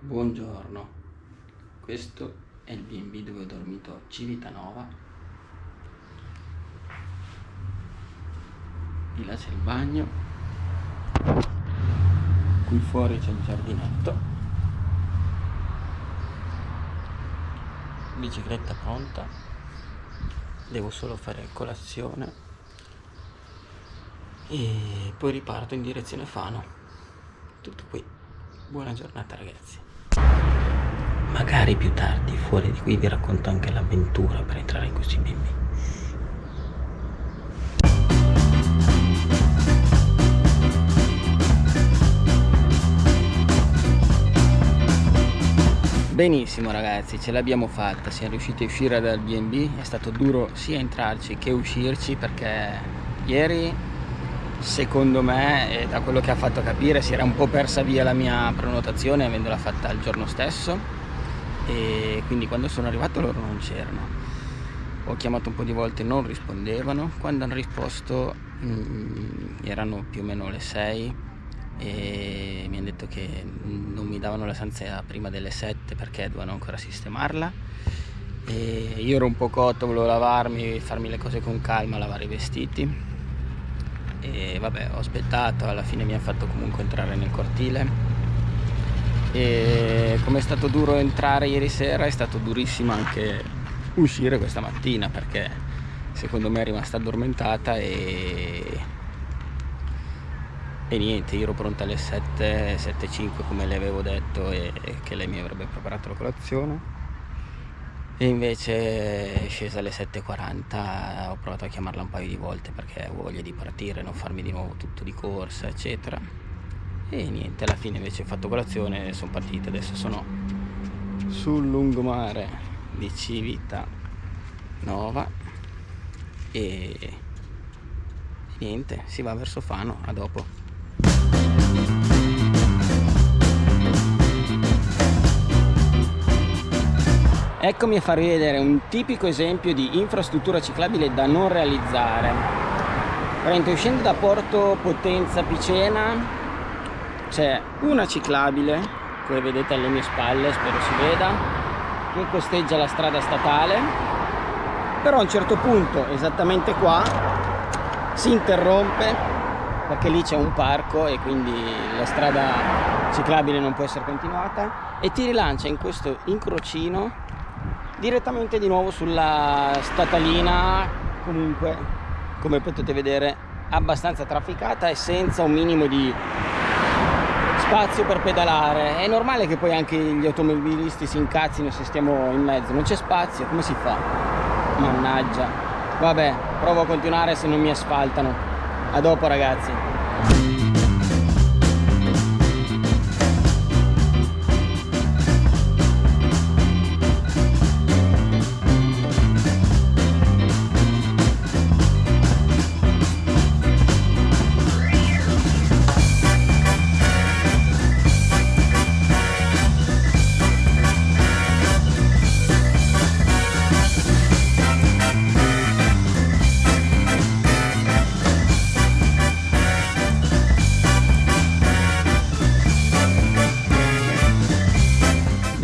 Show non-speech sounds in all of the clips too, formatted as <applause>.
Buongiorno, questo è il B&B dove ho dormito Civitanova. Di là c'è il bagno, qui fuori c'è il giardinetto. Bicicletta pronta, devo solo fare colazione e poi riparto in direzione Fano. Tutto qui. Buona giornata ragazzi. Magari più tardi, fuori di qui, vi racconto anche l'avventura per entrare in questi bimbi. Benissimo ragazzi, ce l'abbiamo fatta, siamo riusciti a uscire dal B&B, è stato duro sia entrarci che uscirci perché ieri secondo me da quello che ha fatto capire si era un po' persa via la mia prenotazione avendola fatta il giorno stesso. E quindi quando sono arrivato loro non c'erano. Ho chiamato un po' di volte non rispondevano. Quando hanno risposto mh, mm, erano più o meno le 6 e mi hanno detto che non mi davano la stanza prima delle 7 perché dovevano ancora sistemarla. E io ero un po' cotto, volevo lavarmi, farmi le cose con calma, lavare i vestiti e vabbè ho aspettato, alla fine mi hanno fatto comunque entrare nel cortile. E come è stato duro entrare ieri sera è stato durissimo anche uscire questa mattina perché secondo me è rimasta addormentata e, e niente io ero pronta alle 7 7.05 come le avevo detto e che lei mi avrebbe preparato la colazione e invece è scesa alle 7.40 ho provato a chiamarla un paio di volte perché avevo voglia di partire non farmi di nuovo tutto di corsa eccetera. E niente alla fine invece ho fatto colazione e sono partite adesso sono sul lungomare di Civita Nova e niente si va verso Fano a dopo eccomi a farvi vedere un tipico esempio di infrastruttura ciclabile da non realizzare. Prendo uscendo da Porto Potenza Picena c'è una ciclabile come vedete alle mie spalle spero si veda che costeggia la strada statale. Però a un certo punto esattamente qua si interrompe perché lì c'è un parco e quindi la strada ciclabile non può essere continuata e ti rilancia in questo incrocino direttamente di nuovo sulla statalina. Comunque come potete vedere abbastanza trafficata e senza un minimo di spazio per pedalare. È normale che poi anche gli automobilisti si incazzino se stiamo in mezzo. Non c'è spazio come si fa? Mannaggia. Vabbè provo a continuare se non mi asfaltano. A dopo ragazzi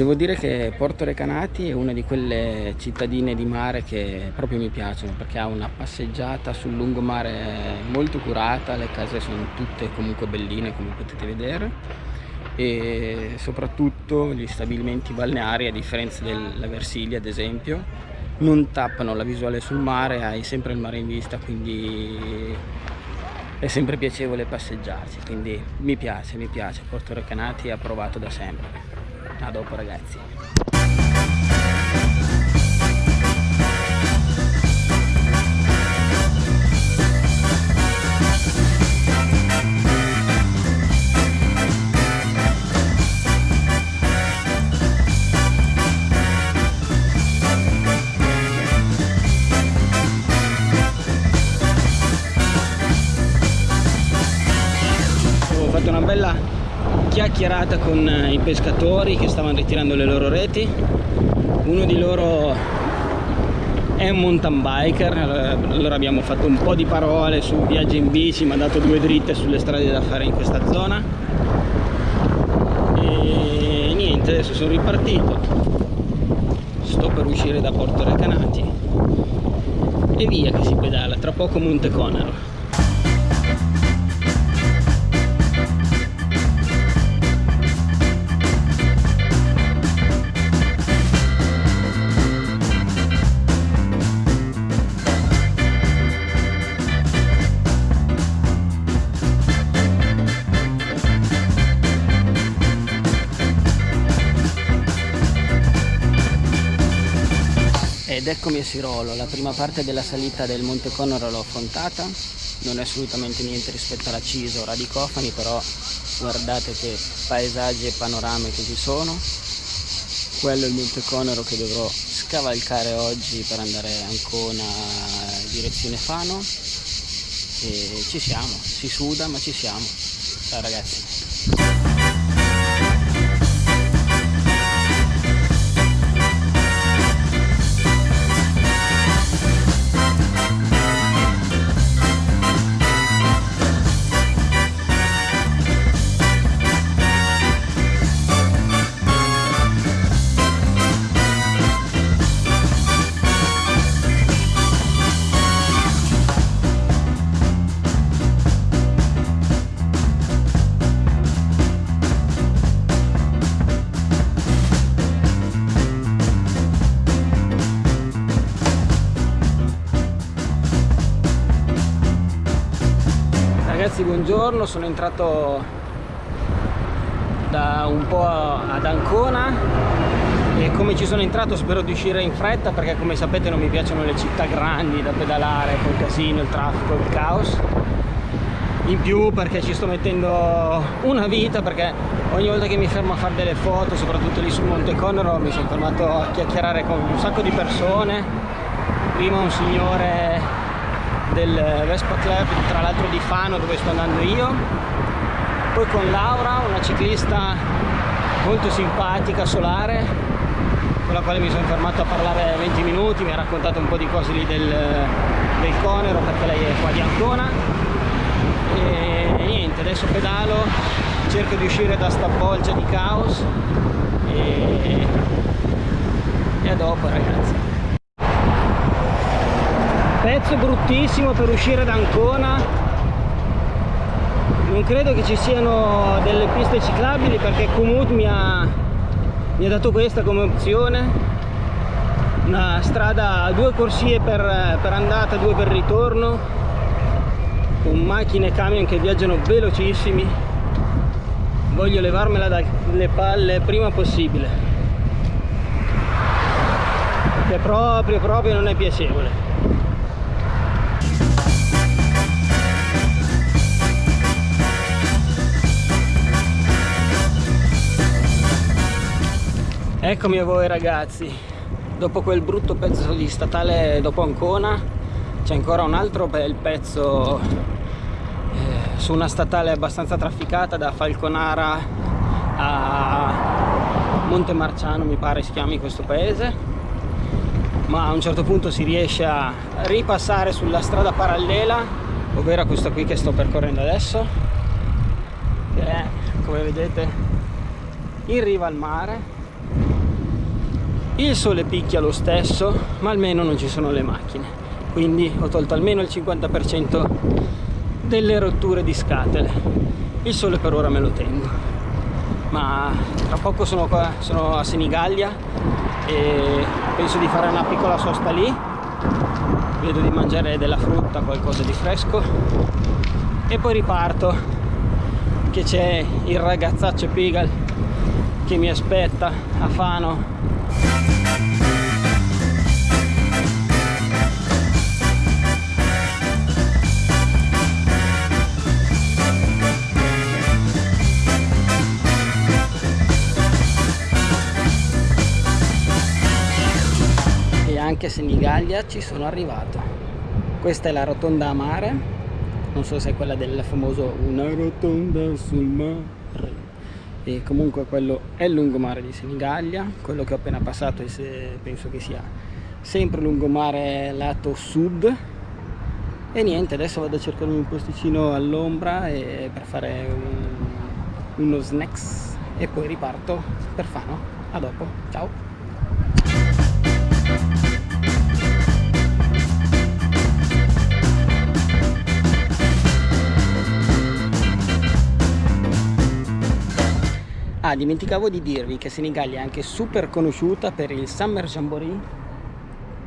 Devo dire che Porto Recanati è una di quelle cittadine di mare che proprio mi piacciono perché ha una passeggiata sul lungomare molto curata, le case sono tutte comunque belline come potete vedere e soprattutto gli stabilimenti balneari a differenza della Versilia ad esempio non tappano la visuale sul mare, hai sempre il mare in vista quindi è sempre piacevole passeggiarci quindi mi piace, mi piace, Porto Recanati è approvato da sempre a dopo ragazzi chiacchierata con eh, i pescatori che stavano ritirando le loro reti. Uno di loro è un mountain biker allora abbiamo fatto un po' di parole su viaggi in bici mi ha dato due dritte sulle strade da fare in questa zona. E niente adesso sono ripartito. Sto per uscire da Porto Recanati. E via che si pedala tra poco Monte Conero ed eccomi a Sirolo, la prima parte della salita del Monte Conoro l'ho affrontata, non è assolutamente niente rispetto alla Ciso o Radicofani, però guardate che paesaggi e panorame che ci sono. Quello è il Monte Conoro che dovrò scavalcare oggi per andare a Ancona direzione Fano e ci siamo, si suda ma ci siamo. Ciao ragazzi. Ragazzi buongiorno. Sono entrato da un po' ad Ancona e come ci sono entrato spero di uscire in fretta perché come sapete non mi piacciono le città grandi da pedalare col casino, il traffico, il caos. In più perché ci sto mettendo una vita perché ogni volta che mi fermo a fare delle foto soprattutto lì sul Monte Conero mi sono fermato a chiacchierare con un sacco di persone. Prima un signore del Vespa Club tra l'altro di Fano dove sto andando io. Poi con Laura una ciclista molto simpatica solare con la quale mi sono fermato a parlare 20 minuti mi ha raccontato un po' di cose lì del, del Conero perché lei è qua di Ancona e, e niente adesso pedalo cerco di uscire da sta bolgia di caos e, e a dopo ragazzi pezzo bruttissimo per uscire da Ancona. Non credo che ci siano delle piste ciclabili perché Komoot mi ha, mi ha dato questa come opzione. Una strada a due corsie per, per andata, due per ritorno. Con macchine e camion che viaggiano velocissimi. Voglio levarmela dalle palle prima possibile. Che proprio proprio non è piacevole Eccomi a voi ragazzi, dopo quel brutto pezzo di statale dopo Ancona c'è ancora un altro bel pezzo eh, su una statale abbastanza trafficata da Falconara a Montemarciano mi pare si chiami questo paese. Ma a un certo punto si riesce a ripassare sulla strada parallela ovvero questa qui che sto percorrendo adesso che è come vedete in riva al mare il sole picchia lo stesso ma almeno non ci sono le macchine. Quindi ho tolto almeno il 50% delle rotture di scatole. Il sole per ora me lo tengo. Ma tra poco sono qua sono a Senigallia e penso di fare una piccola sosta lì. Vedo di mangiare della frutta qualcosa di fresco. E poi riparto che c'è il ragazzaccio Pigal che mi aspetta a Fano anche a Senigallia ci sono arrivato. Questa è la rotonda a mare non so se è quella del famoso una rotonda sul mare e comunque quello è il lungomare di Senigallia quello che ho appena passato penso che sia sempre lungomare lato sud e niente adesso vado a cercare un posticino all'ombra per fare un, uno snacks e poi riparto per Fano. A dopo, ciao! Ah, dimenticavo di dirvi che Senigallia è anche super conosciuta per il Summer Jamboree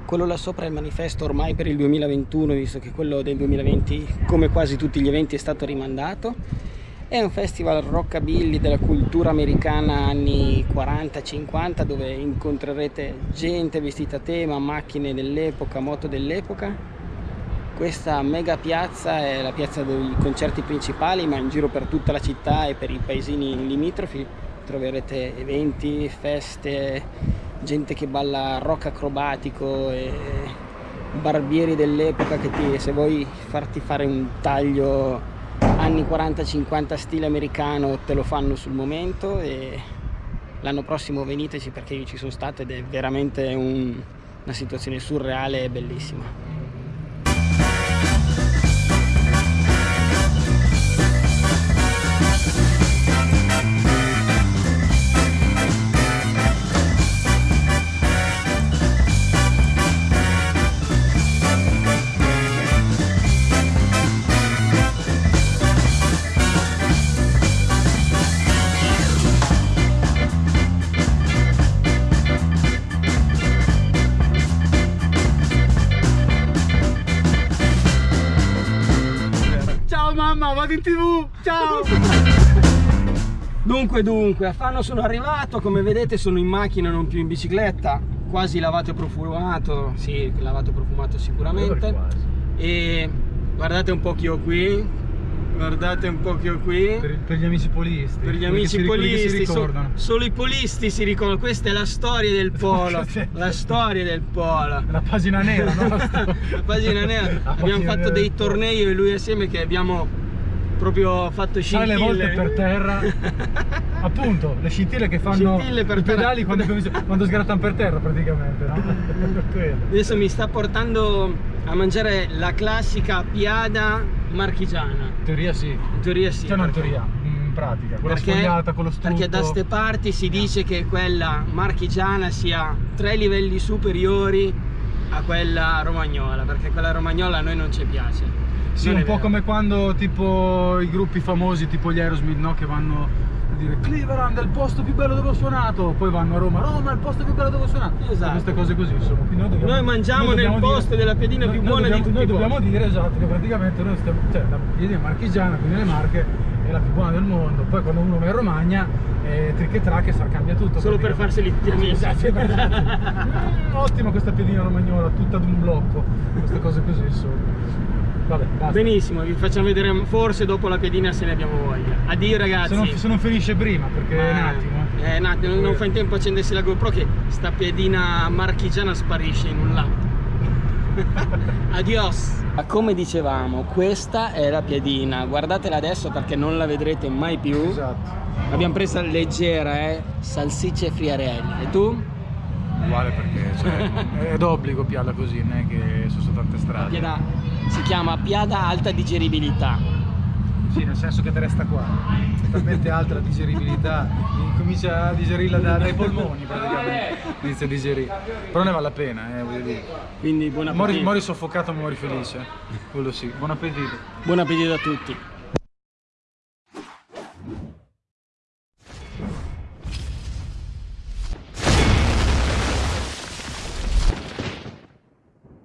quello là sopra è il manifesto ormai per il 2021 visto che quello del 2020 come quasi tutti gli eventi è stato rimandato. È un festival rockabilly della cultura americana anni 40-50 dove incontrerete gente vestita a tema, macchine dell'epoca, moto dell'epoca. Questa mega piazza è la piazza dei concerti principali ma in giro per tutta la città e per i paesini limitrofi troverete eventi, feste, gente che balla rock acrobatico e barbieri dell'epoca che ti, se vuoi farti fare un taglio anni 40-50 stile americano te lo fanno sul momento e l'anno prossimo veniteci perché io ci sono stato ed è veramente un, una situazione surreale e bellissima. Vado in tv, ciao! Dunque, dunque, a Fano sono arrivato, come vedete sono in macchina, non più in bicicletta, quasi lavato e profumato, sì, lavato e profumato sicuramente. E guardate un po' chi ho qui, guardate un po' che ho qui. Per, per gli amici polisti. Per gli amici polisti so, solo i polisti si ricordano. Questa è la storia del <laughs> polo. La storia del polo. La pagina nera no? <laughs> la pagina nera. La abbiamo pagina fatto dei tornei io e lui assieme che abbiamo proprio fatto scintille Sai le volte per terra <laughs> appunto le scintille che fanno scintille per i pedali quando, quando sgrattano per terra praticamente no? <laughs> adesso mi sta portando a mangiare la classica piada marchigiana. In teoria sì. In teoria sì cioè non in teoria in pratica quella perché, sfogliata con lo strutto perché da ste parti si dice che quella marchigiana sia tre livelli superiori a quella romagnola perché quella romagnola a noi non ci piace sì, un po' come quando tipo i gruppi famosi tipo gli Aerosmith no? che vanno a dire Cleveland è il posto più bello dove ho suonato. Poi vanno a Roma Roma è il posto più bello dove ho suonato. Esatto. queste cose così insomma. Noi, dobbiamo, noi, mangiamo noi nel posto dire, della piadina noi, più buona dobbiamo, di tutti noi dobbiamo dire esatto che praticamente noi stiamo cioè la piadina marchigiana quindi le marche è la più buona del mondo. Poi quando uno va in Romagna eh, trick e track e cambia tutto solo per farseli tirare esatto, mm, ottimo questa piadina romagnola tutta ad un blocco queste cose così insomma Vabbè, Benissimo, vi facciamo vedere forse dopo la piadina se ne abbiamo voglia. Addio ragazzi. Se non, se non finisce prima, perché è un attimo. Eh, è un attimo, non, non fa in tempo a accendersi la GoPro che sta piadina marchigiana sparisce in un lato. <laughs> Adios! Come dicevamo, questa è la piadina, guardatela adesso perché non la vedrete mai più. Esatto. L'abbiamo presa leggera, eh? Salsicce e friarelli. E tu? Uguale perché cioè, <laughs> è d'obbligo piarla così, non è che sono tante strade. Si chiama piada alta digeribilità. Sì, nel senso che te resta qua. È talmente alta la digeribilità, comincia a digerirla da, dai polmoni praticamente. Inizia a digerire. Però ne vale la pena, eh, voglio dire. Quindi buon appetito. Mori, mori soffocato, muori felice. Quello sì. Buon appetito. Buon appetito a tutti.